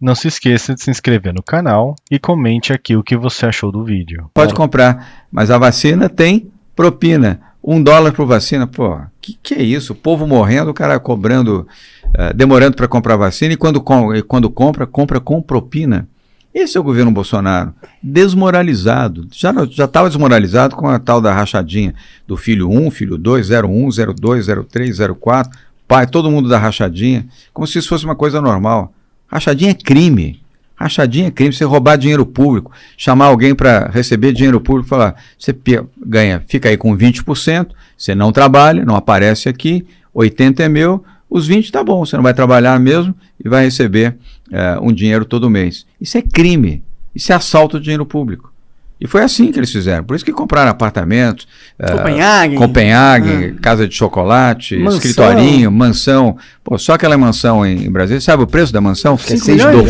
Não se esqueça de se inscrever no canal e comente aqui o que você achou do vídeo. Pode comprar, mas a vacina tem propina. Um dólar por vacina, pô, que que é isso? O povo morrendo, o cara cobrando, uh, demorando para comprar vacina e quando, com, e quando compra, compra com propina. Esse é o governo Bolsonaro, desmoralizado. Já estava desmoralizado com a tal da rachadinha do filho 1, filho 2, 01, 02, 03, 04, pai, todo mundo da rachadinha, como se isso fosse uma coisa normal. Rachadinha é crime. Rachadinha é crime. Você roubar dinheiro público, chamar alguém para receber dinheiro público, falar, você ganha, fica aí com 20%, você não trabalha, não aparece aqui, 80 é meu, os 20 tá bom, você não vai trabalhar mesmo e vai receber é, um dinheiro todo mês. Isso é crime. Isso é assalto de dinheiro público. E foi assim que eles fizeram. Por isso que compraram apartamentos. Copenhague. Uh, Copenhague, ah. casa de chocolate, mansão. escritorinho, mansão. Pô, só aquela mansão em, em Brasília. Sabe o preço da mansão? É 6 do